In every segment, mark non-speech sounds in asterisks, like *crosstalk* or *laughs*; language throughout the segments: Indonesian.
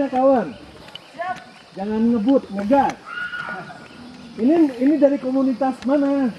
ya kawan. Jangan ngebut, ngegas. Ini ini dari komunitas mana?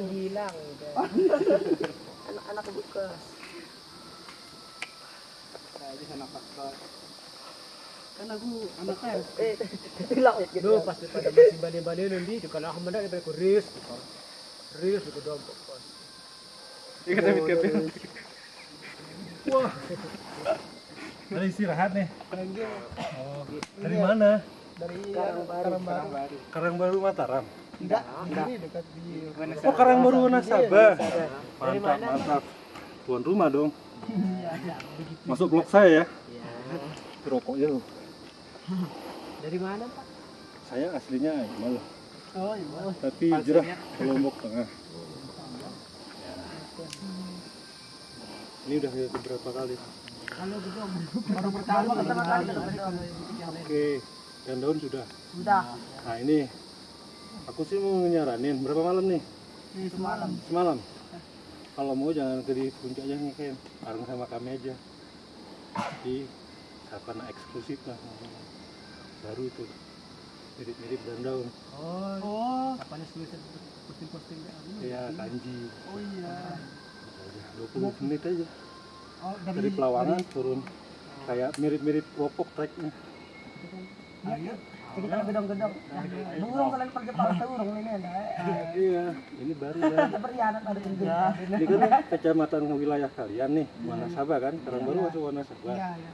Buka mama hilang anak-anak buka Kan aku anaknya. eh *laughs* hilang gitu Duh, pasti pada masih balik-balik nanti juga lah mendak daripada ku ris. Ris itu dong pokok. Iya kata Kevin. Wah. Ada istirahat nih. Oh, dari mana? dari Karangbaru Karangbaru Mataram. Enggak ini dekat di Oh, Karangbaru Nasabah. Mantap, mantap. Tuan rumah dong. Masuk blok saya ya. Rokoknya loh. Dari mana, Pak? Saya aslinya malah. oh iya Tapi hijrah ke Lombok Tengah. Ini udah beberapa kali. baru pertama pertama kali Oke. dan daun sudah Sudah. nah ini aku sih mau nyaranin berapa malam nih Di semalam. semalam kalau mau jangan ke di puncaknya nih Ken bareng sama kami aja di karena eksklusif lah baru itu mirip-mirip dan daun Oh, Oh. apanya tulisan posting-posting kayak gitu? ya kanji Oh iya. Udah 20 menit aja Oh, dari Pelawangan turun kayak mirip-mirip wopok treknya Ayo. Kita gedong-gedong. Burung kalau pakai paksa burung ini ada. iya ini baru ya Berkhianat ada juga. ini kan kecamatan wilayah kalian nih Wanasaba kan sekarang baru masuk Wanasaba Iya, iya.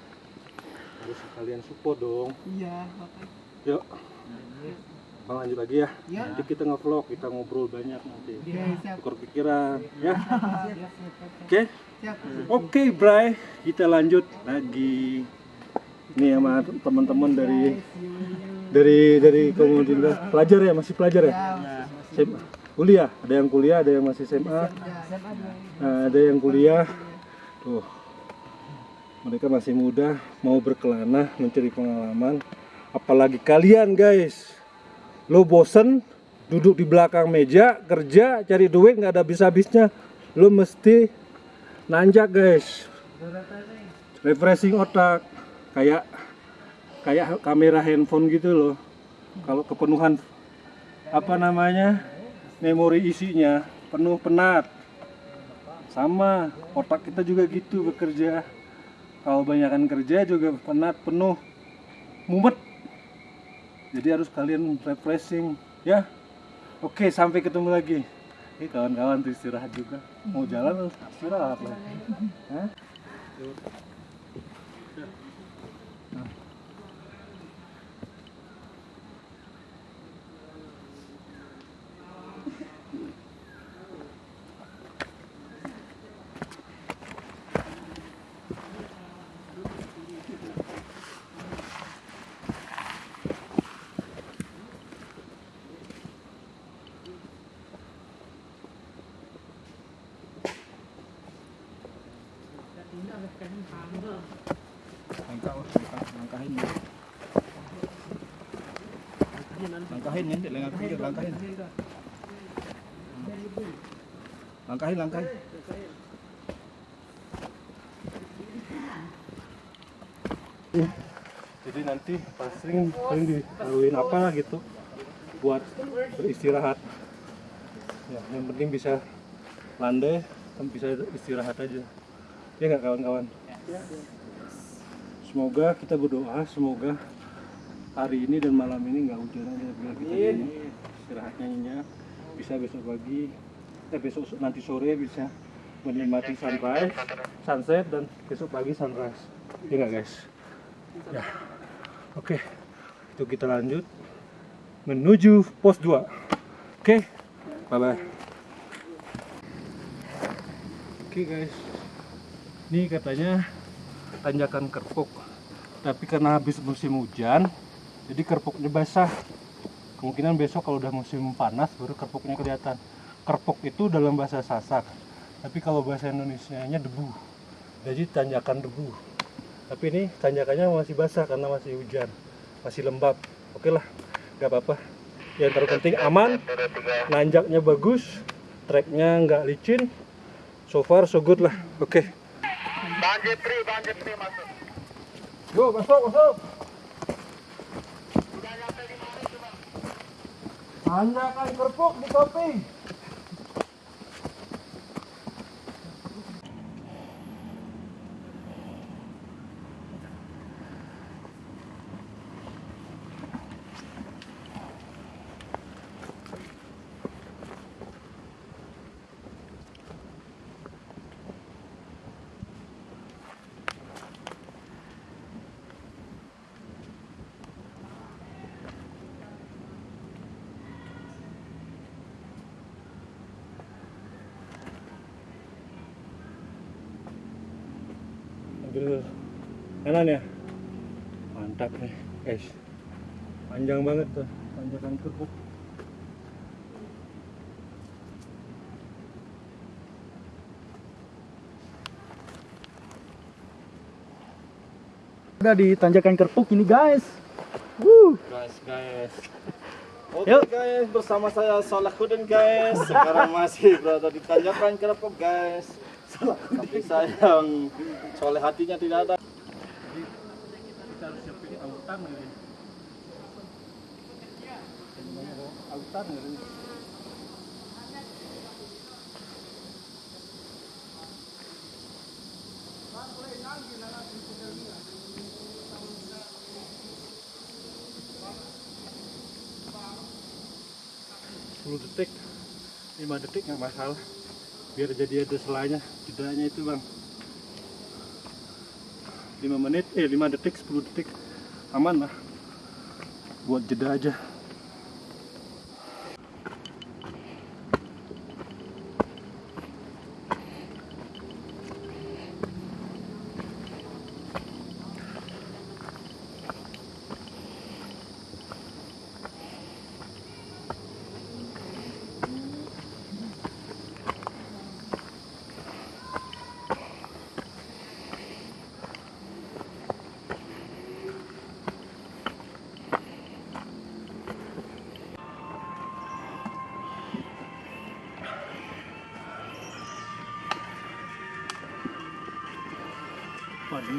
harus kalian support dong Iya, makanya. yuk Bang lanjut lagi ya Iya. nanti kita nge-vlog kita ngobrol banyak nanti Iya, siap. tukar pikiran ya Siap. oke oke Bray kita lanjut lagi nih sama teman-teman dari dari dari kemudian pelajar ya? Masih pelajar ya? SMA. kuliah? Ada yang kuliah ada yang masih SMA Nah, ada yang kuliah. Tuh. Mereka masih muda mau berkelana mencari pengalaman. Apalagi kalian guys. Lo bosen duduk di belakang meja kerja cari duit nggak ada habis-habisnya. Lo mesti nanjak guys. Refreshing otak. Kayak kayak kamera handphone gitu loh. Kalau kepenuhan apa namanya memori isinya penuh penat. Sama otak kita juga gitu bekerja. Kalau banyakkan kerja juga penat penuh mumet. Jadi harus kalian refreshing ya. Oke sampai ketemu lagi. Ini kawan-kawan istirahat juga. Mau jalan istirahat lah langkahin ya langkahin langkahin. Langkahin langkahin. Jadi nanti pas sering sering dilaluin apa gitu buat beristirahat. Ya yang penting bisa landai bisa istirahat aja. Ya nggak kawan-kawan? Semoga kita berdoa semoga hari ini dan malam ini nggak hujan aja biar kita ini istirahatnya nyenyak bisa besok pagi eh besok nanti sore bisa menikmati sunrise sunset dan besok pagi sunrise. Ya nggak guys? Ya. Oke itu kita lanjut menuju pos 2 oke bye bye oke guys. Ini katanya tanjakan kerpuk. Tapi karena habis musim hujan jadi kerpuknya basah. Kemungkinan besok kalau udah musim panas baru kerpuknya kelihatan. Kerpuk itu dalam bahasa sasak tapi kalau bahasa Indonesia nya debu. Jadi tanjakan debu. Tapi ini tanjakannya masih basah karena masih hujan masih lembab. Oke lah nggak apa-apa. Yang terpenting aman nanjaknya bagus treknya nggak licin. So far so good lah. Oke. Yo, masuk, masuk. Tanyakan kerupuk di kopi. Ambil kanan ya. Mantap nih, guys. Panjang banget tuh tanjakan kerupuk. Udah di tanjakan kerpuk ini guys Guys, guys. *laughs* Oke guys, bersama saya Salahuddin guys. Sekarang masih berada di Tanjakan Kerapok guys. Tapi sayang, soleh hatinya tidak ada. kita harus siapin autan ini. Autan ini. Sepuluh detik, lima detik nggak masalah. Biar jadi ada selanya, jedanya itu bang. 5 menit, eh 5 detik, 10 detik. Aman lah. Buat jeda aja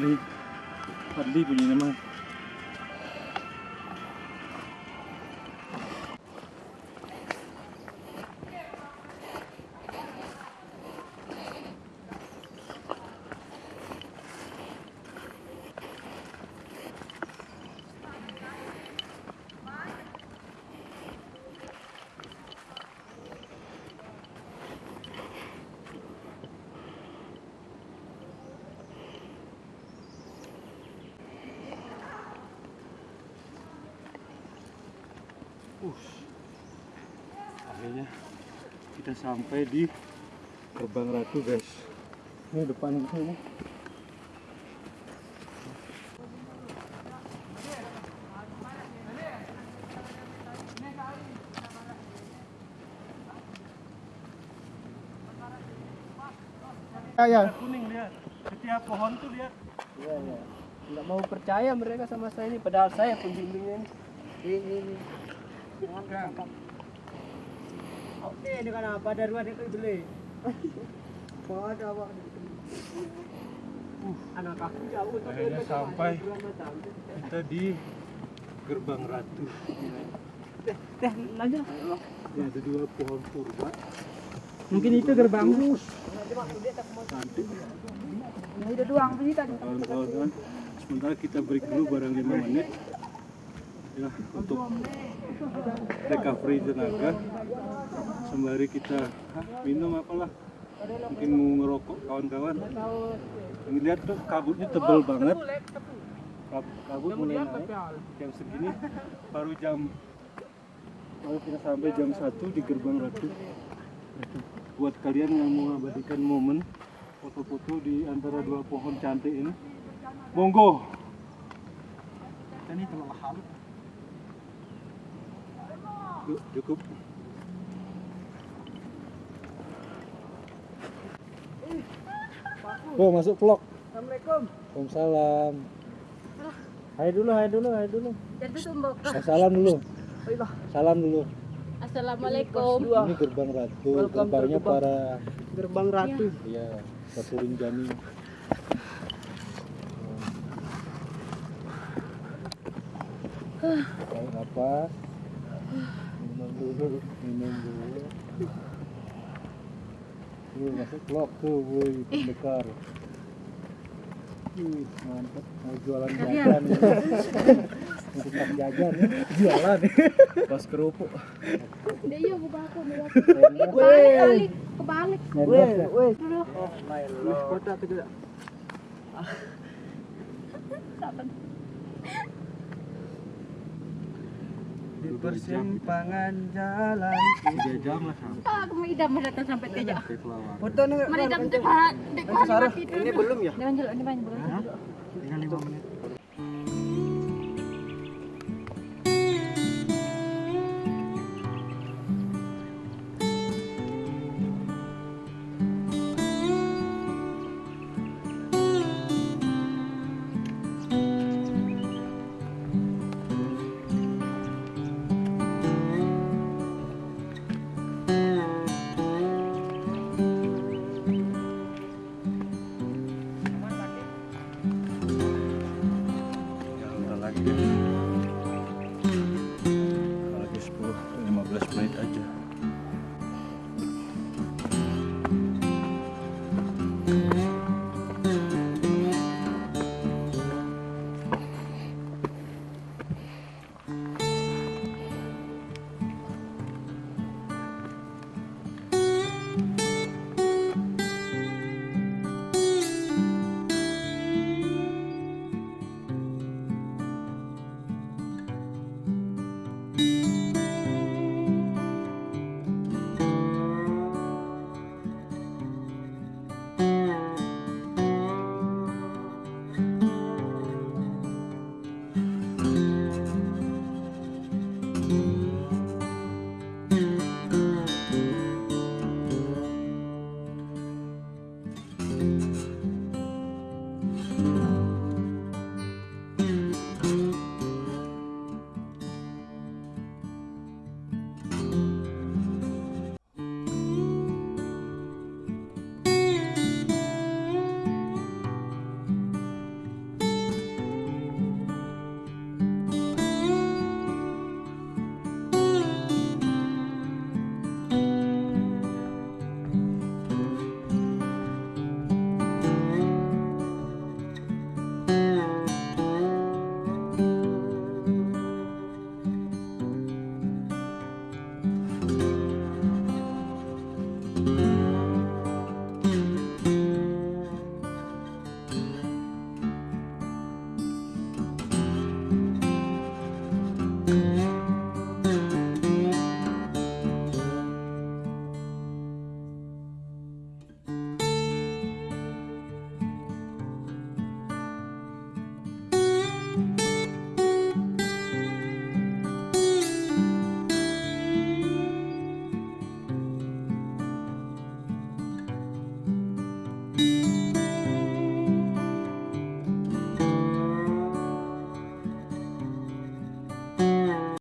นี่พัดดีปุ่นยังไงมั้ง Akhirnya kita sampai di Gerbang Ratu guys. Ini depan kita ini. Ya, Kuning lihat. Setiap pohon tuh lihat. Iya, iya. Nggak mau percaya mereka sama saya ini, padahal saya pembimbingnya ini. Ini, ini. Ini kan apa dari mana itu beli? Ada apa? Anak aku jauh tapi Akhirnya sampai. Kita di Gerbang Ratu. Teh, lanjut. Ini ada dua pohon purba. Mungkin itu gerbang. Cantik. Nah, itu doang kita. Kawan-kawan, sementara kita break dulu barang 5 menit. Ya, untuk recovery tenaga. Sembari kita hah, minum apalah. Mungkin mau ngerokok kawan-kawan. Ini lihat tuh kabutnya tebel banget. Kab- Kabut mulai naik jam segini baru jam baru kita sampai jam 1 di gerbang ratu. Buat kalian yang mau mengabadikan momen foto-foto di antara dua pohon cantik ini, monggo. Ini terlalu cukup. Oh, masuk vlog. Assalamualaikum. Waalaikumsalam. Hai dulu, hai dulu, hai dulu. Jadi. Eh, salam dulu. Salam dulu. Assalamualaikum. Ini gerbang ratu, gerbangnya para Gerbang Ratu. ya Ratu Rinjani. Kayak apa? Minum dulu, minum dulu. Tuh, masuk vlog tuh, woi, pendekar. Ih, mantep. Mau jualan jajan. Mau tukang jajan nih. Jualan. Pas kerupuk. Dia iya buka aku Kebalik kali. Kebalik. Nembak ya? Weh, Dulu. kota tuh Di persimpangan jalan. Tiga jam lah sampai Ah, aku mau idam datang sampai tiga. ke Kelawang. Foto nih. Idam. Ini belum ya? Jangan dulu, ini banyak belum. Tinggal lima menit.